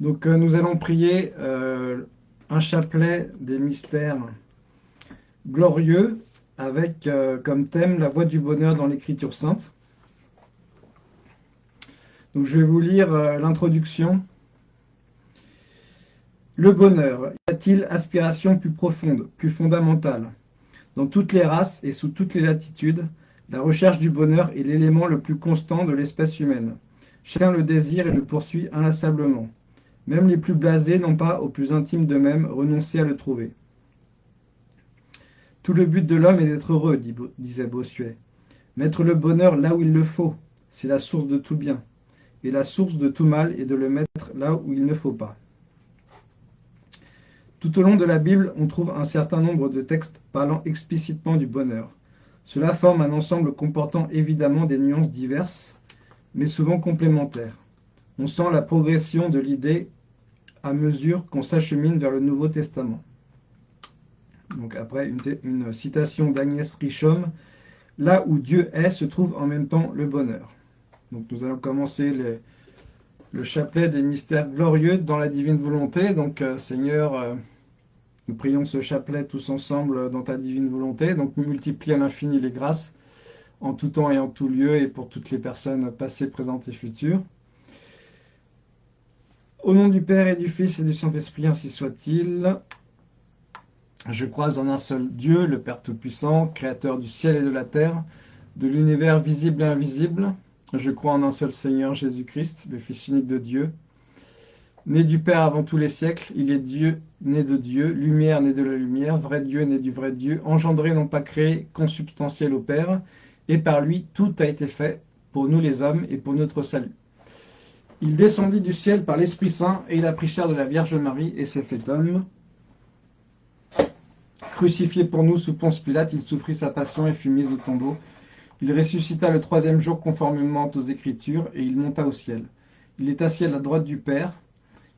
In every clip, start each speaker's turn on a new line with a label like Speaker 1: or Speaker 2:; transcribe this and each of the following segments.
Speaker 1: Donc euh, nous allons prier euh, un chapelet des mystères glorieux avec euh, comme thème la voie du bonheur dans l'écriture sainte. Donc je vais vous lire l'introduction. Le bonheur, y a-t-il aspiration plus profonde, plus fondamentale? Dans toutes les races et sous toutes les latitudes, la recherche du bonheur est l'élément le plus constant de l'espèce humaine. Chacun le désire et le poursuit inlassablement. Même les plus blasés n'ont pas, au plus intime d'eux-mêmes, renoncé à le trouver. Tout le but de l'homme est d'être heureux, disait Bossuet. Mettre le bonheur là où il le faut, c'est la source de tout bien. Et la source de tout mal est de le mettre là où il ne faut pas. Tout au long de la Bible, on trouve un certain nombre de textes parlant explicitement du bonheur. Cela forme un ensemble comportant évidemment des nuances diverses, mais souvent complémentaires. On sent la progression de l'idée à mesure qu'on s'achemine vers le Nouveau Testament. Donc après une, citation d'Agnès Richaume, là où Dieu est se trouve en même temps le bonheur. Donc nous allons commencer le chapelet des mystères glorieux dans la divine volonté. Donc euh, Seigneur, euh, nous prions ce chapelet tous ensemble dans ta divine volonté. Donc multiplie à l'infini les grâces en tout temps et en tout lieu et pour toutes les personnes passées, présentes et futures. Au nom du Père et du Fils et du Saint-Esprit, ainsi soit-il. Je crois en un seul Dieu, le Père Tout-Puissant, Créateur du ciel et de la terre, de l'univers visible et invisible. Je crois en un seul Seigneur, Jésus-Christ, le Fils unique de Dieu, né du Père avant tous les siècles. Il est Dieu, né de Dieu, lumière, né de la lumière, vrai Dieu, né du vrai Dieu, engendré, non pas créé, consubstantiel au Père, et par lui tout a été fait pour nous les hommes et pour notre salut. Il descendit du ciel par l'Esprit Saint, et il a pris chair de la Vierge Marie, et s'est fait homme. Crucifié pour nous sous Ponce Pilate, il souffrit sa passion et fut mis au tombeau. Il ressuscita le troisième jour conformément aux Écritures, et il monta au ciel. Il est assis à la droite du Père.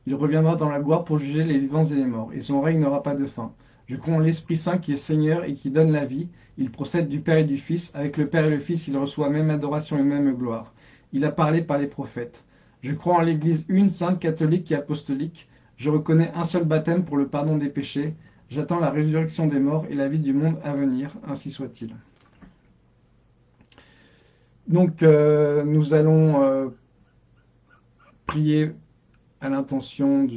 Speaker 1: Il reviendra dans la gloire pour juger les vivants et les morts, et son règne n'aura pas de fin. Je crois en l'Esprit Saint qui est Seigneur et qui donne la vie. Il procède du Père et du Fils. Avec le Père et le Fils, il reçoit même adoration et même gloire. Il a parlé par les prophètes. Je crois en l'Église une, sainte, catholique et apostolique. Je reconnais un seul baptême pour le pardon des péchés. J'attends la résurrection des morts et la vie du monde à venir. Ainsi soit-il. Donc, euh, nous allons euh, prier à l'intention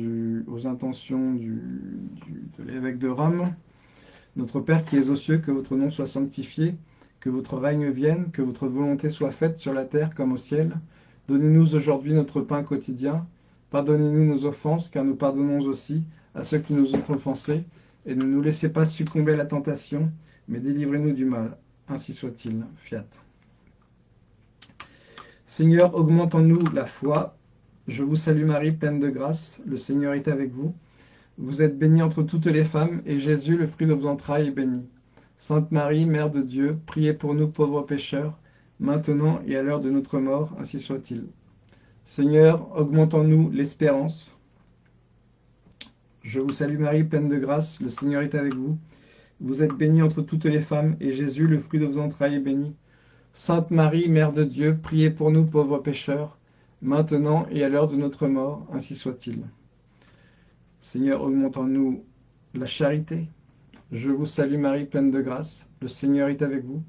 Speaker 1: aux intentions de l'évêque de Rome. Notre Père qui es aux cieux, que votre nom soit sanctifié, que votre règne vienne, que votre volonté soit faite sur la terre comme au ciel. Donnez-nous aujourd'hui notre pain quotidien. Pardonnez-nous nos offenses, car nous pardonnons aussi à ceux qui nous ont offensés. Et ne nous laissez pas succomber à la tentation, mais délivrez-nous du mal. Ainsi soit-il. Fiat. Seigneur, augmente en nous la foi. Je vous salue Marie, pleine de grâce. Le Seigneur est avec vous. Vous êtes bénie entre toutes les femmes, et Jésus, le fruit de vos entrailles, est béni. Sainte Marie, Mère de Dieu, priez pour nous pauvres pécheurs, maintenant et à l'heure de notre mort, ainsi soit-il. Seigneur, augmente en nous l'espérance. Je vous salue Marie, pleine de grâce, le Seigneur est avec vous. Vous êtes bénie entre toutes les femmes, et Jésus, le fruit de vos entrailles, est béni. Sainte Marie, Mère de Dieu, priez pour nous pauvres pécheurs, maintenant et à l'heure de notre mort, ainsi soit-il. Seigneur, augmente en nous la charité. Je vous salue Marie, pleine de grâce, le Seigneur est avec vous.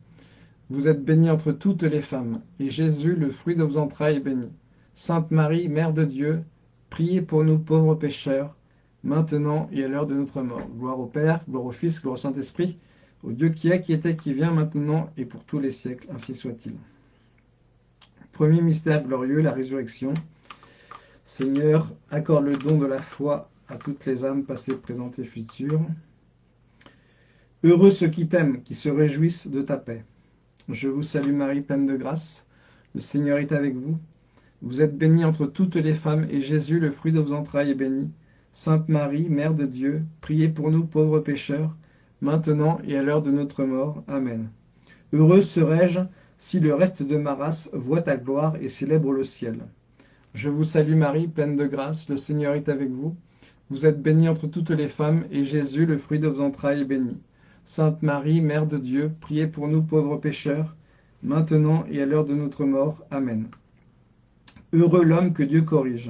Speaker 1: Vous êtes bénie entre toutes les femmes, et Jésus, le fruit de vos entrailles, est béni. Sainte Marie, Mère de Dieu, priez pour nous pauvres pécheurs, maintenant et à l'heure de notre mort. Gloire au Père, gloire au Fils, gloire au Saint-Esprit, au Dieu qui est, qui était, qui vient, maintenant et pour tous les siècles, ainsi soit-il. Premier mystère glorieux, la résurrection. Seigneur, accorde le don de la foi à toutes les âmes passées, présentes et futures. Heureux ceux qui t'aiment, qui se réjouissent de ta paix. Je vous salue Marie, pleine de grâce. Le Seigneur est avec vous. Vous êtes bénie entre toutes les femmes, et Jésus, le fruit de vos entrailles, est béni. Sainte Marie, Mère de Dieu, priez pour nous pauvres pécheurs, maintenant et à l'heure de notre mort. Amen. Heureux serais-je si le reste de ma race voit ta gloire et célèbre le ciel. Je vous salue Marie, pleine de grâce, le Seigneur est avec vous. Vous êtes bénie entre toutes les femmes, et Jésus, le fruit de vos entrailles, est béni. Sainte Marie, Mère de Dieu, priez pour nous pauvres pécheurs, maintenant et à l'heure de notre mort. Amen. Heureux l'homme que Dieu corrige.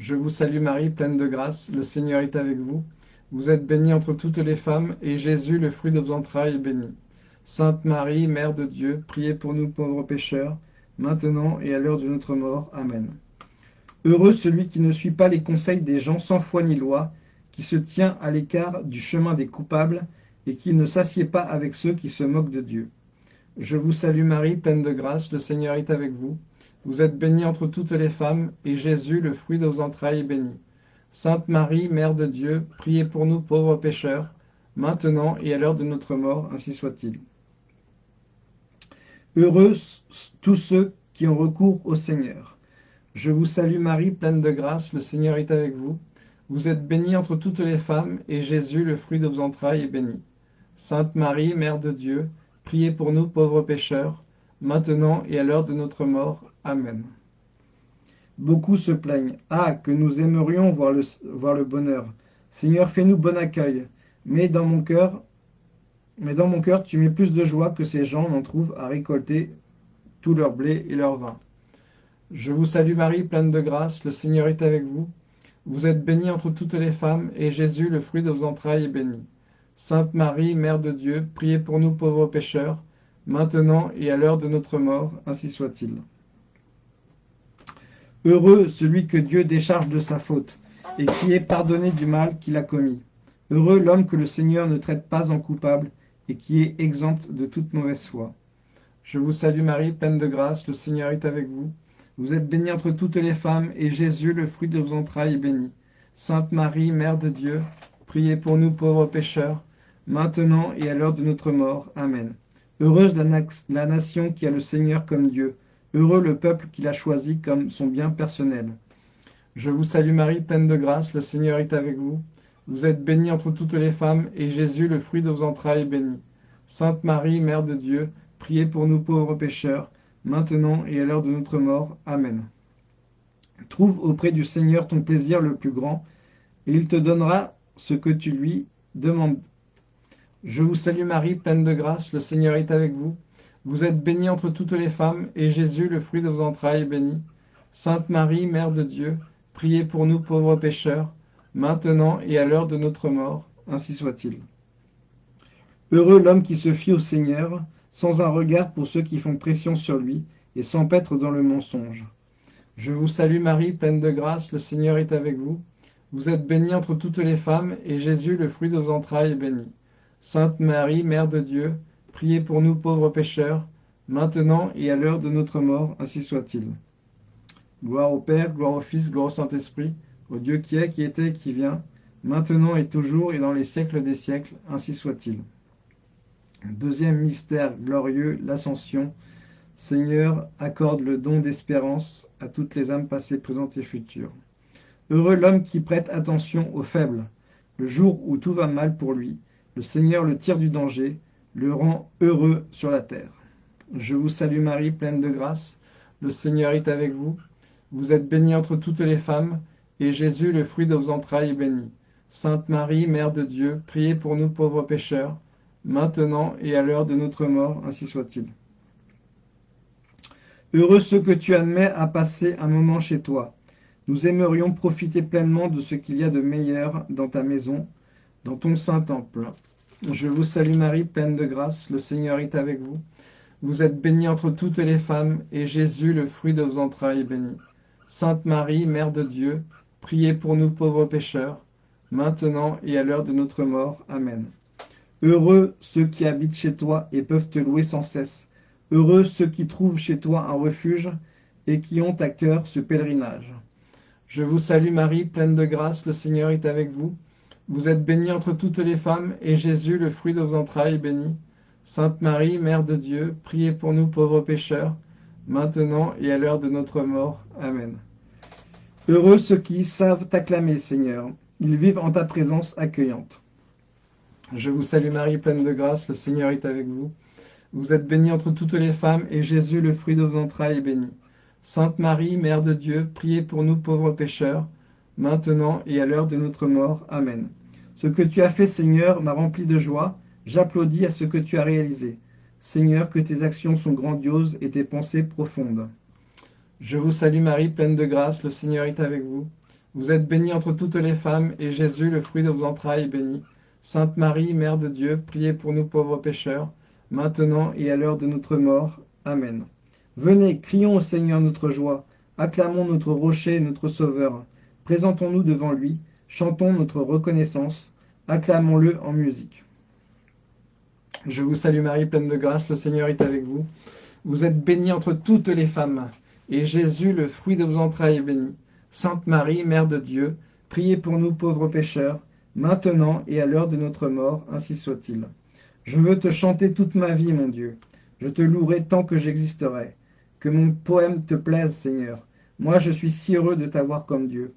Speaker 1: Je vous salue Marie, pleine de grâce, le Seigneur est avec vous. Vous êtes bénie entre toutes les femmes, et Jésus, le fruit de vos entrailles, est béni. Sainte Marie, Mère de Dieu, priez pour nous pauvres pécheurs, maintenant et à l'heure de notre mort. Amen. Heureux celui qui ne suit pas les conseils des gens sans foi ni loi, qui se tient à l'écart du chemin des coupables, et qui ne s'assied pas avec ceux qui se moquent de Dieu. Je vous salue Marie, pleine de grâce, le Seigneur est avec vous. Vous êtes bénie entre toutes les femmes, et Jésus, le fruit de vos entrailles, est béni. Sainte Marie, Mère de Dieu, priez pour nous pauvres pécheurs, maintenant et à l'heure de notre mort, ainsi soit-il. Heureux tous ceux qui ont recours au Seigneur. Je vous salue Marie, pleine de grâce, le Seigneur est avec vous. Vous êtes bénie entre toutes les femmes, et Jésus, le fruit de vos entrailles, est béni. Sainte Marie, Mère de Dieu, priez pour nous pauvres pécheurs, maintenant et à l'heure de notre mort. Amen. Beaucoup se plaignent. Ah, que nous aimerions voir le, bonheur. Seigneur, fais-nous bon accueil. Mais dans mon cœur, mais dans mon cœur, tu mets plus de joie que ces gens n'en trouvent à récolter tout leur blé et leur vin. Je vous salue Marie, pleine de grâce, le Seigneur est avec vous. Vous êtes bénie entre toutes les femmes, et Jésus, le fruit de vos entrailles, est béni. Sainte Marie, Mère de Dieu, priez pour nous pauvres pécheurs, maintenant et à l'heure de notre mort, ainsi soit-il. Heureux celui que Dieu décharge de sa faute, et qui est pardonné du mal qu'il a commis. Heureux l'homme que le Seigneur ne traite pas en coupable, et qui est exempt de toute mauvaise foi. Je vous salue Marie, pleine de grâce, le Seigneur est avec vous. Vous êtes bénie entre toutes les femmes, et Jésus, le fruit de vos entrailles, est béni. Sainte Marie, Mère de Dieu, priez pour nous pauvres pécheurs, maintenant et à l'heure de notre mort. Amen. Heureuse la, nation qui a le Seigneur comme Dieu, Heureux le peuple qu'il a choisi comme son bien personnel. Je vous salue Marie, pleine de grâce, le Seigneur est avec vous. Vous êtes bénie entre toutes les femmes, et Jésus, le fruit de vos entrailles, est béni. Sainte Marie, Mère de Dieu, priez pour nous pauvres pécheurs, maintenant et à l'heure de notre mort. Amen. Trouve auprès du Seigneur ton plaisir le plus grand, et il te donnera ce que tu lui demandes. Je vous salue Marie, pleine de grâce, le Seigneur est avec vous. Vous êtes bénie entre toutes les femmes, et Jésus, le fruit de vos entrailles, est béni. Sainte Marie, Mère de Dieu, priez pour nous pauvres pécheurs, maintenant et à l'heure de notre mort, ainsi soit-il. Heureux l'homme qui se fie au Seigneur, sans un regard pour ceux qui font pression sur lui, et sans paître dans le mensonge. Je vous salue Marie, pleine de grâce, le Seigneur est avec vous. Vous êtes bénie entre toutes les femmes, et Jésus, le fruit de vos entrailles, est béni. Sainte Marie, Mère de Dieu, Priez pour nous pauvres pécheurs, maintenant et à l'heure de notre mort, ainsi soit-il. Gloire au Père, gloire au Fils, gloire au Saint-Esprit, au Dieu qui est, qui était qui vient, maintenant et toujours et dans les siècles des siècles, ainsi soit-il. Deuxième mystère glorieux, l'Ascension. Seigneur, accorde le don d'espérance à toutes les âmes passées, présentes et futures. Heureux l'homme qui prête attention aux faibles. Le jour où tout va mal pour lui, le Seigneur le tire du danger, le rend heureux sur la terre. Je vous salue Marie, pleine de grâce. Le Seigneur est avec vous. Vous êtes bénie entre toutes les femmes, et Jésus, le fruit de vos entrailles, est béni. Sainte Marie, Mère de Dieu, priez pour nous pauvres pécheurs, maintenant et à l'heure de notre mort, ainsi soit-il. Heureux ceux que tu admets à passer un moment chez toi. Nous aimerions profiter pleinement de ce qu'il y a de meilleur dans ta maison, dans ton saint temple. Je vous salue Marie, pleine de grâce, le Seigneur est avec vous. Vous êtes bénie entre toutes les femmes, et Jésus, le fruit de vos entrailles, est béni. Sainte Marie, Mère de Dieu, priez pour nous pauvres pécheurs, maintenant et à l'heure de notre mort. Amen. Heureux ceux qui habitent chez toi et peuvent te louer sans cesse. Heureux ceux qui trouvent chez toi un refuge et qui ont à cœur ce pèlerinage. Je vous salue Marie, pleine de grâce, le Seigneur est avec vous. Vous êtes bénie entre toutes les femmes, et Jésus, le fruit de vos entrailles, est béni. Sainte Marie, Mère de Dieu, priez pour nous pauvres pécheurs, maintenant et à l'heure de notre mort. Amen. Heureux ceux qui savent t'acclamer, Seigneur. Ils vivent en ta présence accueillante. Je vous salue Marie, pleine de grâce, le Seigneur est avec vous. Vous êtes bénie entre toutes les femmes, et Jésus, le fruit de vos entrailles, est béni. Sainte Marie, Mère de Dieu, priez pour nous pauvres pécheurs, maintenant et à l'heure de notre mort. Amen. Ce que tu as fait, Seigneur, m'a rempli de joie. J'applaudis à ce que tu as réalisé. Seigneur, que tes actions sont grandioses et tes pensées profondes. Je vous salue Marie, pleine de grâce, le Seigneur est avec vous. Vous êtes bénie entre toutes les femmes, et Jésus, le fruit de vos entrailles, est béni. Sainte Marie, Mère de Dieu, priez pour nous pauvres pécheurs, maintenant et à l'heure de notre mort. Amen. Venez, crions au Seigneur notre joie, acclamons notre rocher, notre Sauveur. Présentons-nous devant lui, chantons notre reconnaissance, acclamons-le en musique. Je vous salue Marie, pleine de grâce, le Seigneur est avec vous. Vous êtes bénie entre toutes les femmes, et Jésus, le fruit de vos entrailles, est béni. Sainte Marie, Mère de Dieu, priez pour nous pauvres pécheurs, maintenant et à l'heure de notre mort, ainsi soit-il. Je veux te chanter toute ma vie, mon Dieu. Je te louerai tant que j'existerai. Que mon poème te plaise, Seigneur. Moi, je suis si heureux de t'avoir comme Dieu.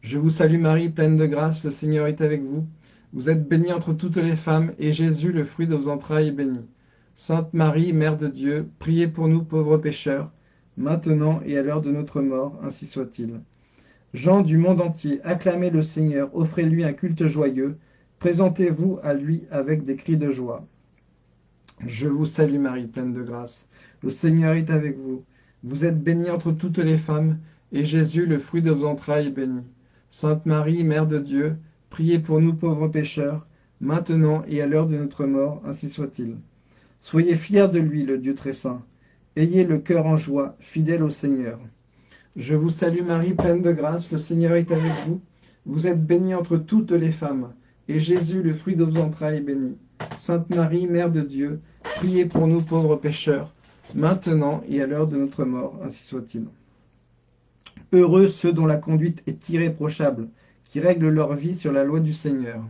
Speaker 1: Je vous salue Marie, pleine de grâce, le Seigneur est avec vous. Vous êtes bénie entre toutes les femmes, et Jésus, le fruit de vos entrailles, est béni. Sainte Marie, Mère de Dieu, priez pour nous pauvres pécheurs, maintenant et à l'heure de notre mort, ainsi soit-il. Jean du monde entier, acclamez le Seigneur, offrez-lui un culte joyeux, présentez-vous à lui avec des cris de joie. Je vous salue Marie, pleine de grâce. Le Seigneur est avec vous. Vous êtes bénie entre toutes les femmes, et Jésus, le fruit de vos entrailles, est béni. Sainte Marie, Mère de Dieu, priez pour nous pauvres pécheurs, maintenant et à l'heure de notre mort, ainsi soit-il. Soyez fiers de lui, le Dieu très saint. Ayez le cœur en joie, fidèle au Seigneur. Je vous salue Marie, pleine de grâce, le Seigneur est avec vous. Vous êtes bénie entre toutes les femmes, et Jésus, le fruit de vos entrailles, est béni. Sainte Marie, Mère de Dieu, priez pour nous pauvres pécheurs, maintenant et à l'heure de notre mort, ainsi soit-il. Heureux ceux dont la conduite est irréprochable, qui règlent leur vie sur la loi du Seigneur.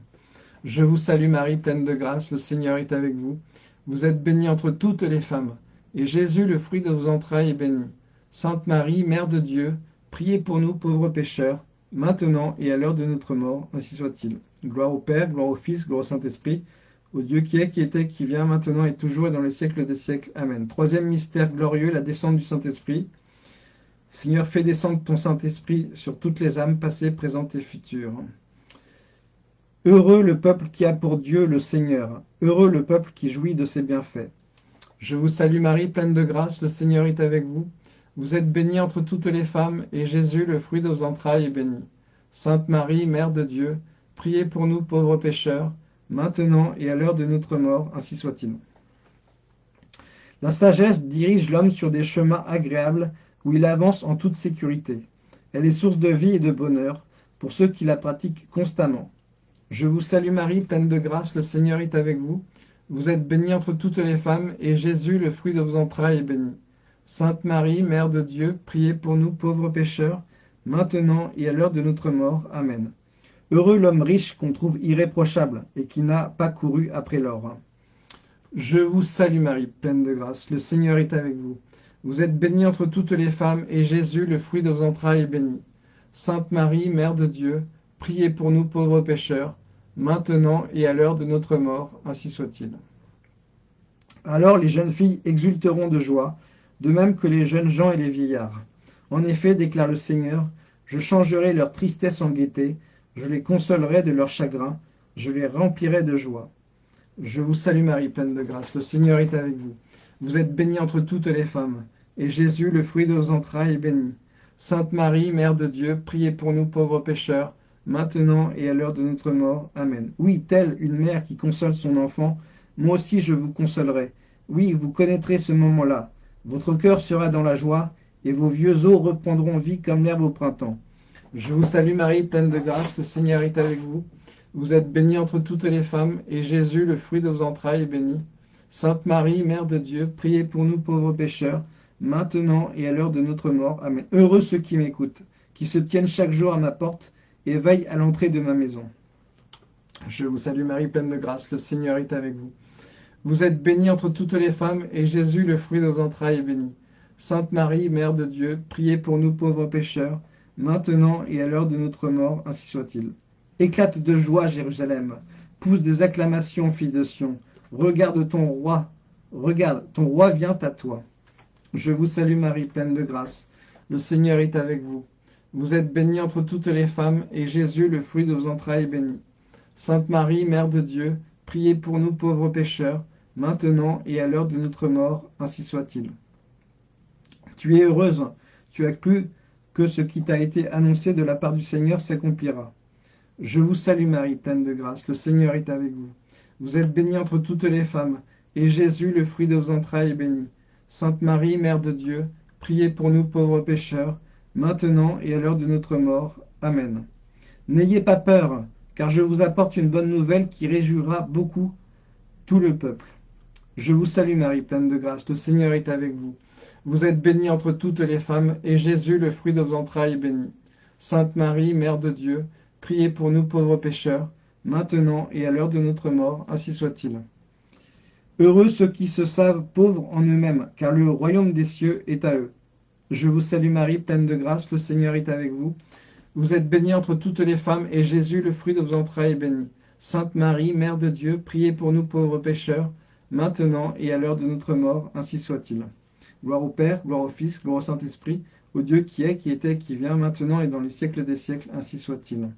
Speaker 1: Je vous salue Marie, pleine de grâce, le Seigneur est avec vous. Vous êtes bénie entre toutes les femmes, et Jésus, le fruit de vos entrailles, est béni. Sainte Marie, Mère de Dieu, priez pour nous pauvres pécheurs, maintenant et à l'heure de notre mort, ainsi soit-il. Gloire au Père, gloire au Fils, gloire au Saint-Esprit, au Dieu qui est, qui était, qui vient, maintenant et toujours et dans les siècles des siècles. Amen. Troisième mystère glorieux, la descente du Saint-Esprit. Seigneur, fais descendre ton Saint-Esprit sur toutes les âmes, passées, présentes et futures. Heureux le peuple qui a pour Dieu le Seigneur, heureux le peuple qui jouit de ses bienfaits. Je vous salue Marie, pleine de grâce, le Seigneur est avec vous. Vous êtes bénie entre toutes les femmes, et Jésus, le fruit de vos entrailles, est béni. Sainte Marie, Mère de Dieu, priez pour nous pauvres pécheurs, maintenant et à l'heure de notre mort, ainsi soit-il. La sagesse dirige l'homme sur des chemins agréables où il avance en toute sécurité. Elle est source de vie et de bonheur pour ceux qui la pratiquent constamment. Je vous salue Marie, pleine de grâce, le Seigneur est avec vous. Vous êtes bénie entre toutes les femmes, et Jésus, le fruit de vos entrailles, est béni. Sainte Marie, Mère de Dieu, priez pour nous pauvres pécheurs, maintenant et à l'heure de notre mort. Amen. Heureux l'homme riche qu'on trouve irréprochable et qui n'a pas couru après l'or. Je vous salue Marie, pleine de grâce, le Seigneur est avec vous. Vous êtes bénie entre toutes les femmes, et Jésus, le fruit de vos entrailles, est béni. Sainte Marie, Mère de Dieu, Priez pour nous pauvres pécheurs, maintenant et à l'heure de notre mort, ainsi soit-il. Alors les jeunes filles exulteront de joie, de même que les jeunes gens et les vieillards. En effet, déclare le Seigneur, je changerai leur tristesse en gaieté, je les consolerai de leur chagrin, je les remplirai de joie. Je vous salue Marie, pleine de grâce, le Seigneur est avec vous. Vous êtes bénie entre toutes les femmes, et Jésus, le fruit de vos entrailles, est béni. Sainte Marie, Mère de Dieu, priez pour nous pauvres pécheurs, maintenant et à l'heure de notre mort. Amen. Oui, telle une mère qui console son enfant, moi aussi je vous consolerai. Oui, vous connaîtrez ce moment-là. Votre cœur sera dans la joie, et vos vieux os reprendront vie comme l'herbe au printemps. Je vous salue Marie, pleine de grâce, le Seigneur est avec vous. Vous êtes bénie entre toutes les femmes, et Jésus, le fruit de vos entrailles, est béni. Sainte Marie, Mère de Dieu, priez pour nous pauvres pécheurs, maintenant et à l'heure de notre mort. Amen. Heureux ceux qui m'écoutent, qui se tiennent chaque jour à ma porte, et veille à l'entrée de ma maison. Je vous salue Marie, pleine de grâce, le Seigneur est avec vous. Vous êtes bénie entre toutes les femmes, et Jésus, le fruit de vos entrailles, est béni. Sainte Marie, Mère de Dieu, priez pour nous pauvres pécheurs, maintenant et à l'heure de notre mort, ainsi soit-il. Éclate de joie, Jérusalem, pousse des acclamations, fille de Sion. Regarde ton roi, regarde, ton roi vient à toi. Je vous salue Marie, pleine de grâce, le Seigneur est avec vous. Vous êtes bénie entre toutes les femmes, et Jésus, le fruit de vos entrailles, est béni. Sainte Marie, Mère de Dieu, priez pour nous pauvres pécheurs, maintenant et à l'heure de notre mort, ainsi soit-il. Tu es heureuse, tu as cru que ce qui t'a été annoncé de la part du Seigneur s'accomplira. Je vous salue Marie, pleine de grâce, le Seigneur est avec vous. Vous êtes bénie entre toutes les femmes, et Jésus, le fruit de vos entrailles, est béni. Sainte Marie, Mère de Dieu, priez pour nous pauvres pécheurs, maintenant et à l'heure de notre mort. Amen. N'ayez pas peur, car je vous apporte une bonne nouvelle qui réjouira beaucoup tout le peuple. Je vous salue Marie, pleine de grâce, le Seigneur est avec vous. Vous êtes bénie entre toutes les femmes, et Jésus, le fruit de vos entrailles, est béni. Sainte Marie, Mère de Dieu, priez pour nous pauvres pécheurs, maintenant et à l'heure de notre mort, ainsi soit-il. Heureux ceux qui se savent pauvres en eux-mêmes, car le royaume des cieux est à eux. Je vous salue Marie, pleine de grâce, le Seigneur est avec vous. Vous êtes bénie entre toutes les femmes, et Jésus, le fruit de vos entrailles, est béni. Sainte Marie, Mère de Dieu, priez pour nous pauvres pécheurs, maintenant et à l'heure de notre mort, ainsi soit-il. Gloire au Père, gloire au Fils, gloire au Saint-Esprit, au Dieu qui est, qui était, qui vient, maintenant et dans les siècles des siècles, ainsi soit-il.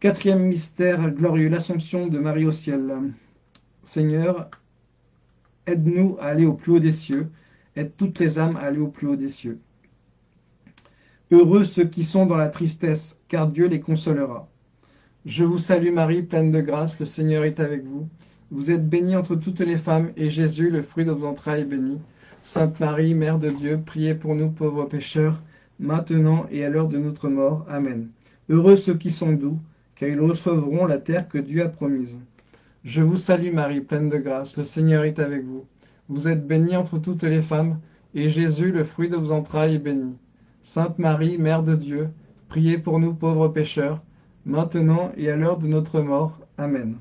Speaker 1: Quatrième mystère glorieux, l'Assomption de Marie au ciel. Seigneur, aide-nous à aller au plus haut des cieux, aide toutes les âmes à aller au plus haut des cieux. Heureux ceux qui sont dans la tristesse, car Dieu les consolera. Je vous salue Marie, pleine de grâce, le Seigneur est avec vous. Vous êtes bénie entre toutes les femmes, et Jésus, le fruit de vos entrailles, est béni. Sainte Marie, Mère de Dieu, priez pour nous pauvres pécheurs, maintenant et à l'heure de notre mort. Amen. Heureux ceux qui sont doux, car ils recevront la terre que Dieu a promise. Je vous salue Marie, pleine de grâce, le Seigneur est avec vous. Vous êtes bénie entre toutes les femmes, et Jésus, le fruit de vos entrailles, est béni. Sainte Marie, Mère de Dieu, priez pour nous pauvres pécheurs, maintenant et à l'heure de notre mort. Amen.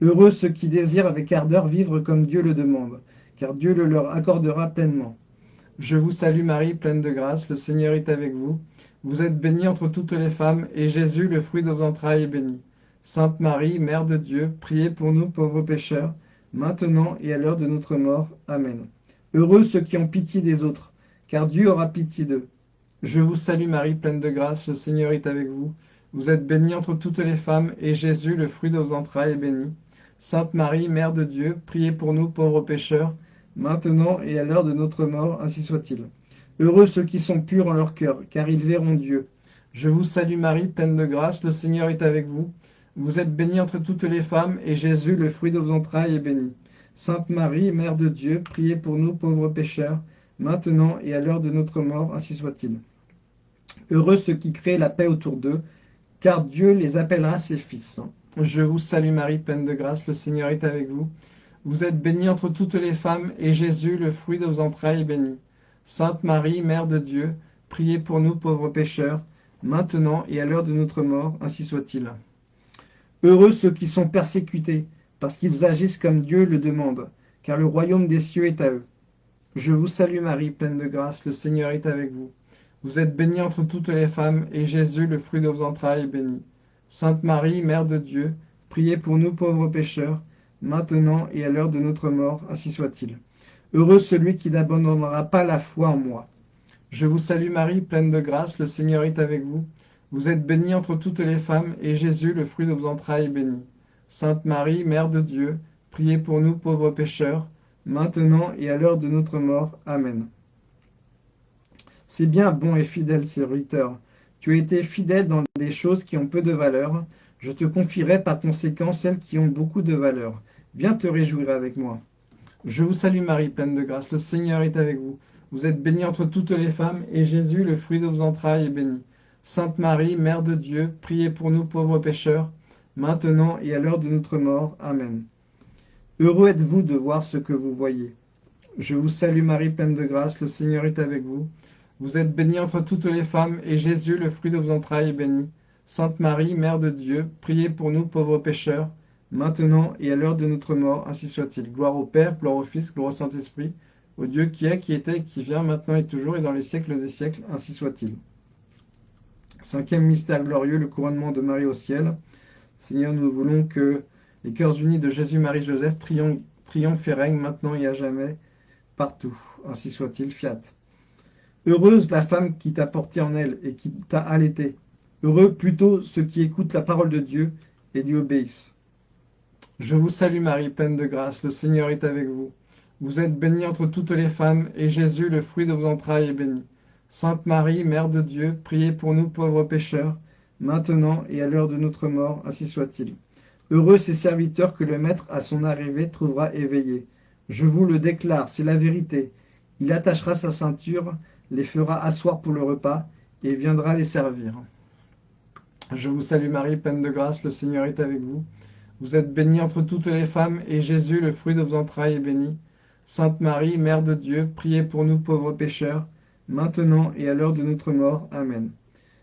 Speaker 1: Heureux ceux qui désirent avec ardeur vivre comme Dieu le demande, car Dieu le leur accordera pleinement. Je vous salue Marie, pleine de grâce, le Seigneur est avec vous. Vous êtes bénie entre toutes les femmes, et Jésus, le fruit de vos entrailles, est béni. Sainte Marie, Mère de Dieu, priez pour nous pauvres pécheurs, maintenant et à l'heure de notre mort. Amen. Heureux ceux qui ont pitié des autres, car Dieu aura pitié d'eux. Je vous salue Marie, pleine de grâce, le Seigneur est avec vous. Vous êtes bénie entre toutes les femmes, et Jésus, le fruit de vos entrailles, est béni. Sainte Marie, Mère de Dieu, priez pour nous pauvres pécheurs, maintenant et à l'heure de notre mort, ainsi soit-il. Heureux ceux qui sont purs en leur cœur, car ils verront Dieu. Je vous salue Marie, pleine de grâce, le Seigneur est avec vous. Vous êtes bénie entre toutes les femmes, et Jésus, le fruit de vos entrailles, est béni. Sainte Marie, Mère de Dieu, priez pour nous pauvres pécheurs, maintenant et à l'heure de notre mort, ainsi soit-il. Heureux ceux qui créent la paix autour d'eux, car Dieu les appellera ses fils. Je vous salue Marie, pleine de grâce, le Seigneur est avec vous. Vous êtes bénie entre toutes les femmes, et Jésus, le fruit de vos entrailles, est béni. Sainte Marie, Mère de Dieu, priez pour nous pauvres pécheurs, maintenant et à l'heure de notre mort, ainsi soit-il. Heureux ceux qui sont persécutés, parce qu'ils agissent comme Dieu le demande, car le royaume des cieux est à eux. Je vous salue Marie, pleine de grâce, le Seigneur est avec vous. Vous êtes bénie entre toutes les femmes, et Jésus, le fruit de vos entrailles, est béni. Sainte Marie, Mère de Dieu, priez pour nous pauvres pécheurs, maintenant et à l'heure de notre mort, ainsi soit-il. Heureux celui qui n'abandonnera pas la foi en moi. Je vous salue Marie, pleine de grâce, le Seigneur est avec vous. Vous êtes bénie entre toutes les femmes, et Jésus, le fruit de vos entrailles, est béni. Sainte Marie, Mère de Dieu, priez pour nous pauvres pécheurs, maintenant et à l'heure de notre mort. Amen. C'est bien, bon et fidèle serviteur. Tu as été fidèle dans des choses qui ont peu de valeur. Je te confierai par conséquent celles qui ont beaucoup de valeur. Viens te réjouir avec moi. Je vous salue Marie, pleine de grâce, le Seigneur est avec vous. Vous êtes bénie entre toutes les femmes, et Jésus, le fruit de vos entrailles, est béni. Sainte Marie, Mère de Dieu, priez pour nous pauvres pécheurs, maintenant et à l'heure de notre mort. Amen. Heureux êtes-vous de voir ce que vous voyez. Je vous salue Marie, pleine de grâce, le Seigneur est avec vous. Vous êtes bénie entre toutes les femmes, et Jésus, le fruit de vos entrailles, est béni. Sainte Marie, Mère de Dieu, priez pour nous pauvres pécheurs, maintenant et à l'heure de notre mort, ainsi soit-il. Gloire au Père, gloire au Fils, gloire au Saint-Esprit, au Dieu qui est, qui était, qui vient, maintenant et toujours, et dans les siècles des siècles, ainsi soit-il. Cinquième mystère glorieux, le couronnement de Marie au ciel. Seigneur, nous voulons que les cœurs unis de Jésus, Marie, Joseph triomphent et règnent maintenant et à jamais, partout. Ainsi soit-il, fiat. Heureuse la femme qui t'a porté en elle et qui t'a allaité. Heureux plutôt ceux qui écoutent la parole de Dieu et lui obéissent. Je vous salue Marie, pleine de grâce, le Seigneur est avec vous. Vous êtes bénie entre toutes les femmes, et Jésus, le fruit de vos entrailles, est béni. Sainte Marie, Mère de Dieu, priez pour nous pauvres pécheurs, maintenant et à l'heure de notre mort, ainsi soit-il. Heureux ces serviteurs que le Maître à son arrivée trouvera éveillés. Je vous le déclare, c'est la vérité. Il attachera sa ceinture, les fera asseoir pour le repas, et viendra les servir. Je vous salue Marie, pleine de grâce, le Seigneur est avec vous. Vous êtes bénie entre toutes les femmes, et Jésus, le fruit de vos entrailles, est béni. Sainte Marie, Mère de Dieu, priez pour nous pauvres pécheurs, maintenant et à l'heure de notre mort. Amen.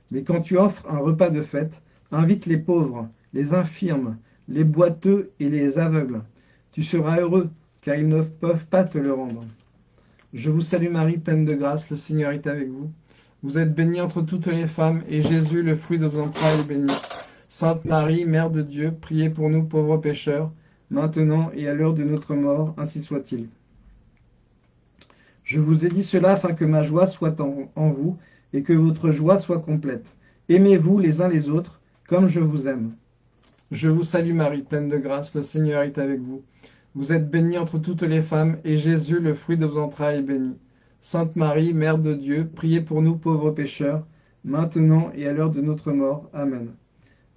Speaker 1: Mais quand tu offres un repas de fête, invite les pauvres, les infirmes, les boiteux et les aveugles. Tu seras heureux, car ils ne peuvent pas te le rendre. Je vous salue Marie, pleine de grâce, le Seigneur est avec vous. Vous êtes bénie entre toutes les femmes, et Jésus, le fruit de vos entrailles, est béni. Sainte Marie, Mère de Dieu, priez pour nous pauvres pécheurs, maintenant et à l'heure de notre mort, ainsi soit-il. Je vous ai dit cela afin que ma joie soit en, vous, et que votre joie soit complète. Aimez-vous les uns les autres, comme je vous aime. Je vous salue Marie, pleine de grâce, le Seigneur est avec vous. Vous êtes bénie entre toutes les femmes, et Jésus, le fruit de vos entrailles, est béni. Sainte Marie, Mère de Dieu, priez pour nous pauvres pécheurs, maintenant et à l'heure de notre mort. Amen.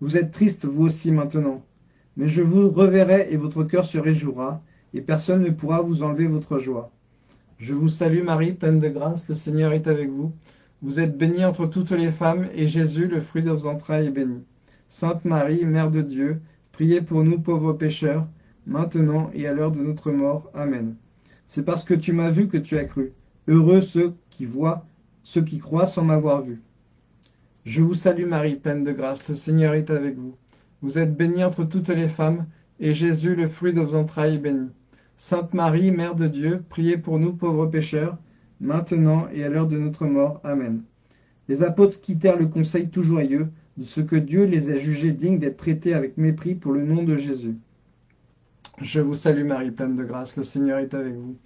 Speaker 1: Vous êtes triste, vous aussi, maintenant. Mais je vous reverrai, et votre cœur se réjouira, et personne ne pourra vous enlever votre joie. Je vous salue Marie, pleine de grâce, le Seigneur est avec vous. Vous êtes bénie entre toutes les femmes, et Jésus, le fruit de vos entrailles, est béni. Sainte Marie, Mère de Dieu, priez pour nous pauvres pécheurs, maintenant et à l'heure de notre mort. Amen. C'est parce que tu m'as vu que tu as cru. Heureux ceux qui voient, ceux qui croient sans m'avoir vu. Je vous salue Marie, pleine de grâce, le Seigneur est avec vous. Vous êtes bénie entre toutes les femmes, et Jésus, le fruit de vos entrailles, est béni. Sainte Marie, Mère de Dieu, priez pour nous pauvres pécheurs, maintenant et à l'heure de notre mort. Amen. Les apôtres quittèrent le conseil tout joyeux, de ce que Dieu les a jugés dignes d'être traités avec mépris pour le nom de Jésus. Je vous salue Marie, pleine de grâce, le Seigneur est avec vous.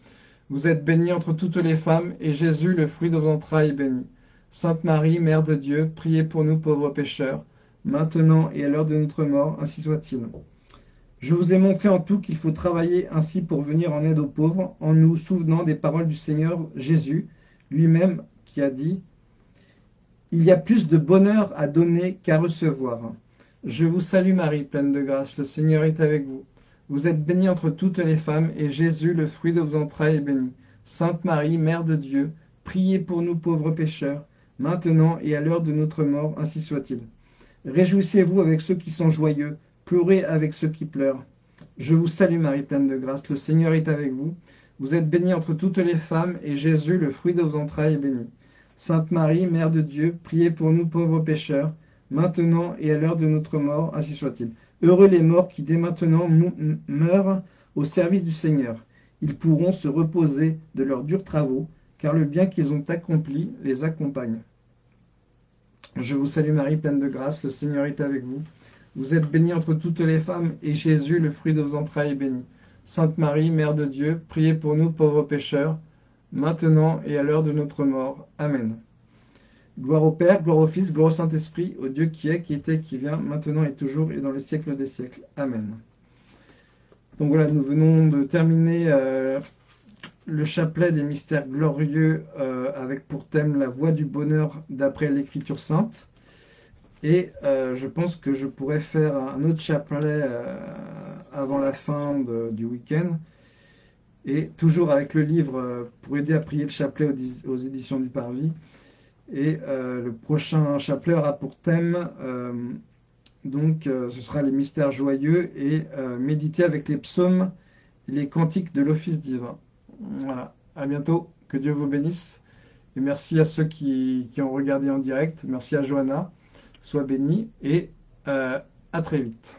Speaker 1: Vous êtes bénie entre toutes les femmes, et Jésus, le fruit de vos entrailles, est béni. Sainte Marie, Mère de Dieu, priez pour nous pauvres pécheurs, maintenant et à l'heure de notre mort, ainsi soit-il. Je vous ai montré en tout qu'il faut travailler ainsi pour venir en aide aux pauvres, en nous souvenant des paroles du Seigneur Jésus, lui-même qui a dit il y a plus de bonheur à donner qu'à recevoir. Je vous salue Marie, pleine de grâce, le Seigneur est avec vous. Vous êtes bénie entre toutes les femmes, et Jésus, le fruit de vos entrailles, est béni. Sainte Marie, Mère de Dieu, priez pour nous pauvres pécheurs, maintenant et à l'heure de notre mort, ainsi soit-il. Réjouissez-vous avec ceux qui sont joyeux, pleurez avec ceux qui pleurent. Je vous salue Marie, pleine de grâce, le Seigneur est avec vous. Vous êtes bénie entre toutes les femmes, et Jésus, le fruit de vos entrailles, est béni. Sainte Marie, Mère de Dieu, priez pour nous pauvres pécheurs, maintenant et à l'heure de notre mort, ainsi soit-il. Heureux les morts qui dès maintenant meurent au service du Seigneur. Ils pourront se reposer de leurs durs travaux, car le bien qu'ils ont accompli les accompagne. Je vous salue Marie, pleine de grâce, le Seigneur est avec vous. Vous êtes bénie entre toutes les femmes, et Jésus, le fruit de vos entrailles, est béni. Sainte Marie, Mère de Dieu, priez pour nous pauvres pécheurs, maintenant et à l'heure de notre mort. Amen. Gloire au Père, gloire au Fils, gloire au Saint-Esprit, au Dieu qui est, qui était, qui vient, maintenant et toujours, et dans le siècle des siècles. Amen. Donc voilà, nous venons de terminer euh, le chapelet des mystères glorieux euh, avec pour thème la voie du bonheur d'après l'Écriture sainte. Et euh, je pense que je pourrais faire un autre chapelet avant la fin du week-end et toujours avec le livre pour aider à prier le chapelet aux, éditions du Parvis. Et euh, le prochain chapelet aura pour thème, euh, donc ce sera les mystères joyeux et méditer avec les psaumes et les cantiques de l'office divin. Voilà, à bientôt, que Dieu vous bénisse. Et merci à ceux qui, qui ont regardé en direct, merci à Johanna, sois béni et à très vite.